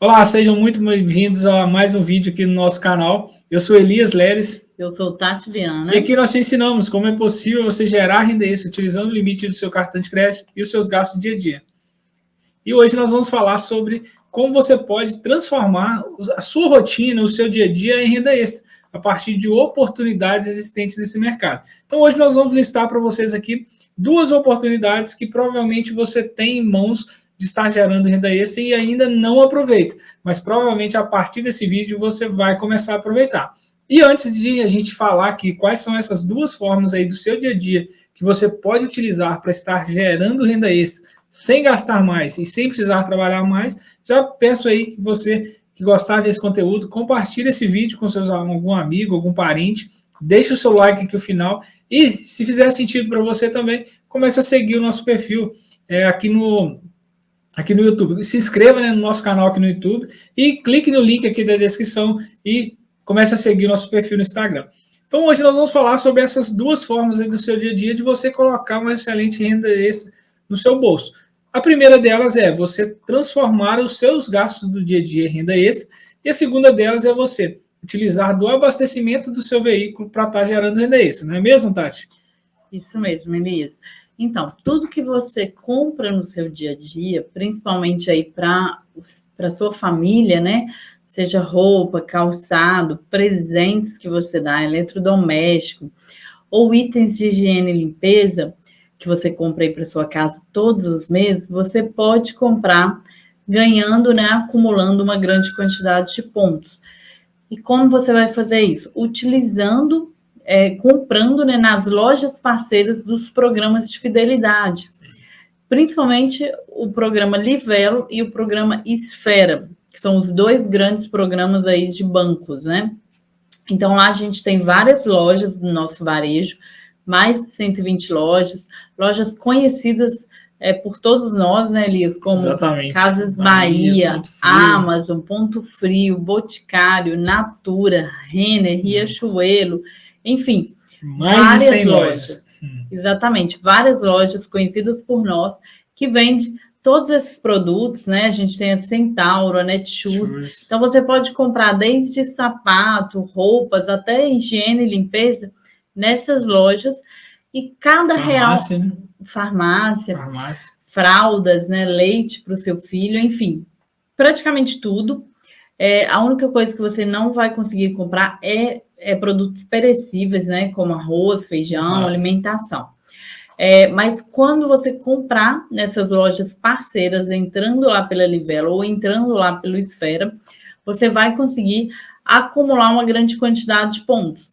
Olá, sejam muito bem-vindos a mais um vídeo aqui no nosso canal. Eu sou Elias Leles. Eu sou Tati Viana. E aqui nós te ensinamos como é possível você gerar renda extra utilizando o limite do seu cartão de crédito e os seus gastos do dia a dia. E hoje nós vamos falar sobre como você pode transformar a sua rotina, o seu dia a dia em renda extra, a partir de oportunidades existentes nesse mercado. Então hoje nós vamos listar para vocês aqui duas oportunidades que provavelmente você tem em mãos de estar gerando renda extra e ainda não aproveita. Mas provavelmente a partir desse vídeo você vai começar a aproveitar. E antes de a gente falar aqui quais são essas duas formas aí do seu dia a dia que você pode utilizar para estar gerando renda extra sem gastar mais e sem precisar trabalhar mais, já peço aí que você que gostar desse conteúdo, compartilhe esse vídeo com seus, algum amigo, algum parente, deixe o seu like aqui no final e se fizer sentido para você também, comece a seguir o nosso perfil é, aqui no, aqui no YouTube. Se inscreva né, no nosso canal aqui no YouTube e clique no link aqui da descrição e comece a seguir nosso perfil no Instagram. Então hoje nós vamos falar sobre essas duas formas do seu dia a dia de você colocar uma excelente renda extra no seu bolso. A primeira delas é você transformar os seus gastos do dia a dia em renda extra e a segunda delas é você utilizar do abastecimento do seu veículo para estar gerando renda extra, não é mesmo, Tati? Isso mesmo, Elias. Então, tudo que você compra no seu dia a dia, principalmente aí para a sua família, né? Seja roupa, calçado, presentes que você dá, eletrodoméstico, ou itens de higiene e limpeza, que você compra aí para sua casa todos os meses, você pode comprar ganhando, né, acumulando uma grande quantidade de pontos. E como você vai fazer isso? Utilizando é, comprando né, nas lojas parceiras dos programas de fidelidade, principalmente o programa Livelo e o programa Esfera, que são os dois grandes programas aí de bancos, né? Então lá a gente tem várias lojas do nosso varejo, mais de 120 lojas, lojas conhecidas é, por todos nós, né, Elias? Como Exatamente. Casas Bahia, Bahia Amazon, Ponto Frio, Boticário, Natura, Renner, Riachuelo, enfim, Mais várias de 100 lojas. lojas. Hum. Exatamente, várias lojas conhecidas por nós que vende todos esses produtos, né? A gente tem a Centauro, a Netshoes. Então você pode comprar desde sapato, roupas, até higiene e limpeza nessas lojas. E cada farmácia, real. Né? Farmácia, farmácia, fraldas, né? Leite para o seu filho, enfim, praticamente tudo. É, a única coisa que você não vai conseguir comprar é é, produtos perecíveis, né? Como arroz, feijão, Exato. alimentação. É, mas quando você comprar nessas lojas parceiras, entrando lá pela Livelo ou entrando lá pelo Esfera, você vai conseguir acumular uma grande quantidade de pontos.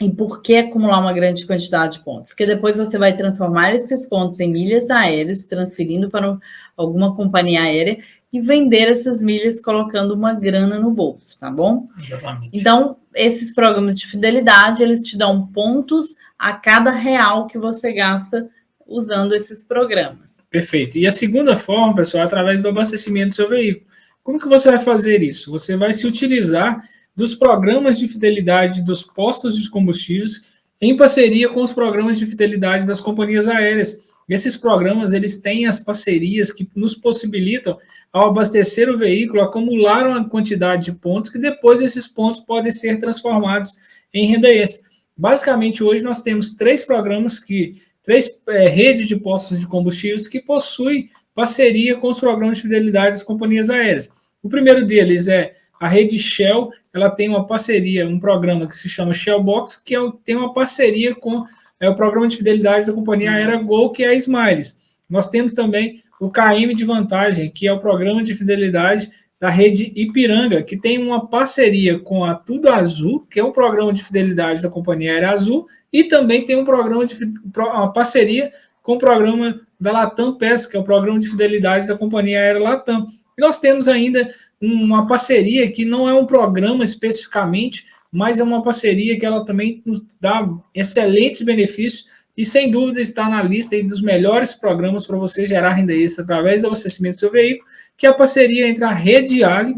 E por que acumular uma grande quantidade de pontos? Porque depois você vai transformar esses pontos em milhas aéreas, transferindo para alguma companhia aérea e vender essas milhas colocando uma grana no bolso, tá bom? Exatamente. Então, esses programas de fidelidade, eles te dão pontos a cada real que você gasta usando esses programas. Perfeito. E a segunda forma, pessoal, é através do abastecimento do seu veículo. Como que você vai fazer isso? Você vai se utilizar dos programas de fidelidade dos postos de combustíveis em parceria com os programas de fidelidade das companhias aéreas. Esses programas, eles têm as parcerias que nos possibilitam, ao abastecer o veículo, acumular uma quantidade de pontos que depois esses pontos podem ser transformados em renda extra. Basicamente, hoje nós temos três programas que, três é, redes de postos de combustíveis que possuem parceria com os programas de fidelidade das companhias aéreas. O primeiro deles é a rede Shell, ela tem uma parceria, um programa que se chama Shell Box, que é, tem uma parceria com é o programa de fidelidade da companhia aérea Gol, que é a Smiles. Nós temos também o KM de Vantagem, que é o programa de fidelidade da rede Ipiranga, que tem uma parceria com a Tudo Azul, que é um programa de fidelidade da companhia aérea Azul, e também tem um programa de uma parceria com o programa da Latam PES, que é o programa de fidelidade da companhia aérea Latam. E nós temos ainda uma parceria que não é um programa especificamente, mas é uma parceria que ela também nos dá excelentes benefícios e, sem dúvida, está na lista dos melhores programas para você gerar renda extra através do abastecimento do seu veículo, que é a parceria entre a Rede Ali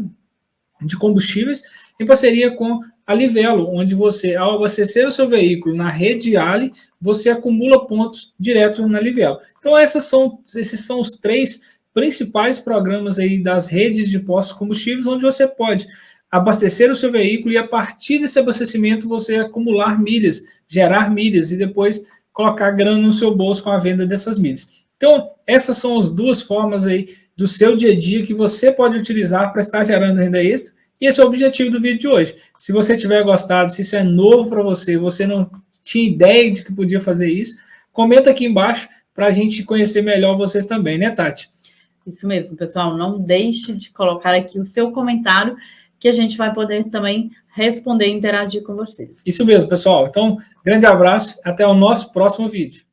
de combustíveis em parceria com a Livelo, onde você, ao abastecer o seu veículo na Rede Ali, você acumula pontos direto na Livelo. Então, essas são, esses são os três principais programas aí das redes de postos combustíveis, onde você pode abastecer o seu veículo e a partir desse abastecimento você acumular milhas, gerar milhas e depois colocar grana no seu bolso com a venda dessas milhas. Então, essas são as duas formas aí do seu dia a dia que você pode utilizar para estar gerando renda extra. E esse é o objetivo do vídeo de hoje. Se você tiver gostado, se isso é novo para você, você não tinha ideia de que podia fazer isso, comenta aqui embaixo para a gente conhecer melhor vocês também, né, Tati? Isso mesmo, pessoal. Não deixe de colocar aqui o seu comentário, que a gente vai poder também responder e interagir com vocês. Isso mesmo, pessoal. Então, grande abraço, até o nosso próximo vídeo.